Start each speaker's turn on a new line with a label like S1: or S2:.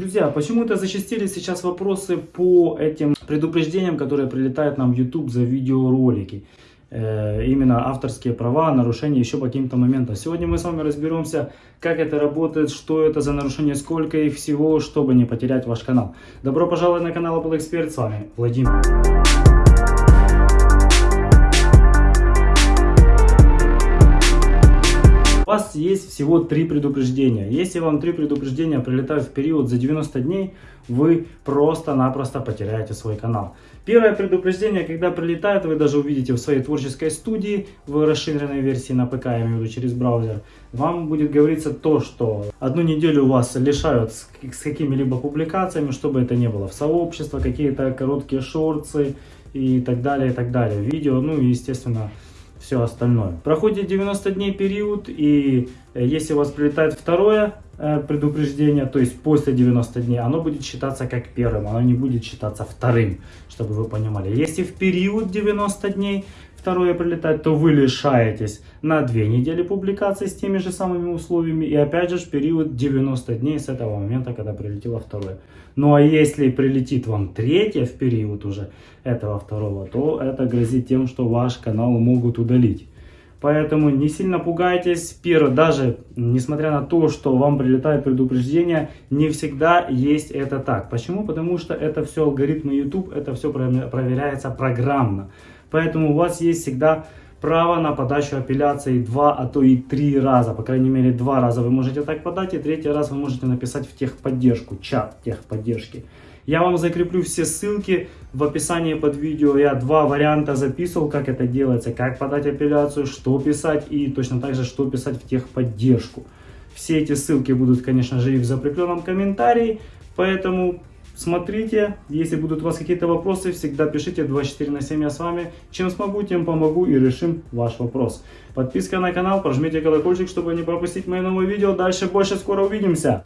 S1: Друзья, почему-то зачастились сейчас вопросы по этим предупреждениям, которые прилетают нам в YouTube за видеоролики. Э, именно авторские права, нарушения еще по каким-то моментам. Сегодня мы с вами разберемся, как это работает, что это за нарушение, сколько их всего, чтобы не потерять ваш канал. Добро пожаловать на канал Apple Expert, с вами Владимир. Вас есть всего три предупреждения. Если вам три предупреждения прилетают в период за 90 дней, вы просто-напросто потеряете свой канал. Первое предупреждение, когда прилетает, вы даже увидите в своей творческой студии, в расширенной версии на ПК, я имею в виду через браузер, вам будет говориться то, что одну неделю вас лишают с, какими-либо публикациями, чтобы это не было в сообщество, какие-то короткие шорты и так далее, и так далее. Видео, ну и естественно все остальное. Проходит 90 дней период, и э, если у вас прилетает второе э, предупреждение, то есть после 90 дней, оно будет считаться как первым, оно не будет считаться вторым, чтобы вы понимали. Если в период 90 дней второе прилетает, то вы лишаетесь на 2 недели публикации с теми же самыми условиями, и опять же период 90 дней с этого момента, когда прилетело второе. Ну а если прилетит вам третье в период уже этого второго, то это грозит тем, что ваш канал могут удалить. Поэтому не сильно пугайтесь. Первое, даже несмотря на то, что вам прилетает предупреждение, не всегда есть это так. Почему? Потому что это все алгоритмы YouTube, это все проверяется программно. Поэтому у вас есть всегда право на подачу апелляции два, а то и три раза. По крайней мере, два раза вы можете так подать, и третий раз вы можете написать в техподдержку, чат техподдержки. Я вам закреплю все ссылки в описании под видео. Я два варианта записывал, как это делается, как подать апелляцию, что писать и точно так же, что писать в техподдержку. Все эти ссылки будут, конечно же, и в закрепленном комментарии. Поэтому Смотрите, если будут у вас какие-то вопросы, всегда пишите 24 на 7, я с вами. Чем смогу, тем помогу и решим ваш вопрос. Подписка на канал, прожмите колокольчик, чтобы не пропустить мои новые видео. Дальше больше, скоро увидимся.